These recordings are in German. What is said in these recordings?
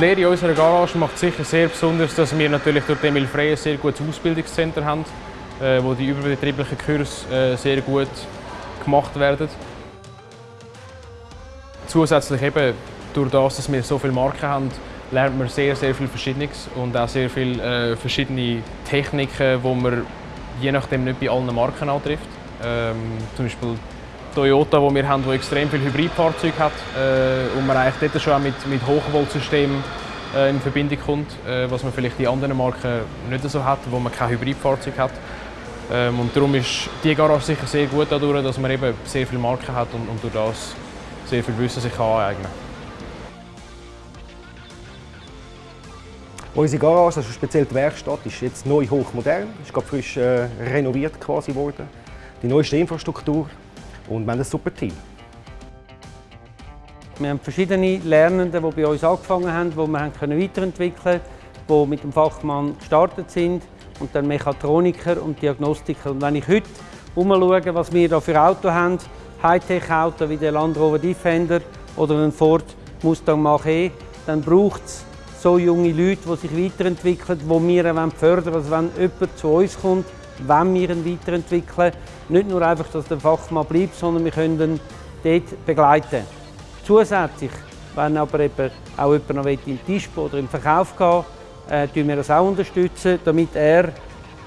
Die Lehre in unserer Garage macht sicher sehr besonders, dass wir natürlich durch Emil Frey ein sehr gutes Ausbildungscenter haben, äh, wo die überbetrieblichen Kurse äh, sehr gut gemacht werden. Zusätzlich eben durch das, dass wir so viele Marken haben, lernt man sehr, sehr viel Verschiedenes und auch sehr viele äh, verschiedene Techniken, die man je nachdem nicht bei allen Marken antrifft. Ähm, zum Beispiel Toyota, wo wir haben, wo extrem viel Hybridfahrzeuge hat äh, und man eigentlich dort schon auch mit, mit Hochvoltsystemen äh, in Verbindung kommt, äh, was man vielleicht in anderen Marken nicht so hat, wo man kein Hybridfahrzeug hat. Ähm, und darum ist die Garage sicher sehr gut dadurch, dass man eben sehr viele Marken hat und, und durch das sehr viel Wissen sich aneignen kann. Unsere Garage, also speziell die Werkstatt, ist jetzt neu hochmodern, ist gerade frisch äh, renoviert quasi worden. Die neueste Infrastruktur und wir haben ein super Team. Wir haben verschiedene Lernende, die bei uns angefangen haben, die wir weiterentwickeln konnten, die mit dem Fachmann gestartet sind und dann Mechatroniker und Diagnostiker. Und wenn ich heute umschaue, was wir hier für Autos haben, Hightech-Auto wie der Land Rover Defender oder ein Ford Mustang Mach-E, dann braucht es so junge Leute, die sich weiterentwickeln, die wir fördern Also wenn jemand zu uns kommt, wenn wir ihn weiterentwickeln. Nicht nur einfach, dass der Fachmann bleibt, sondern wir können ihn dort begleiten. Zusätzlich, wenn aber eben auch jemand noch im Tischbau oder im Verkauf gehen äh, wir das auch unterstützen, damit er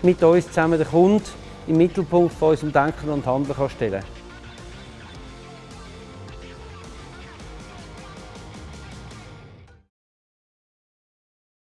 mit uns zusammen den Kunden im Mittelpunkt von unserem Denken und Handeln kann stellen kann.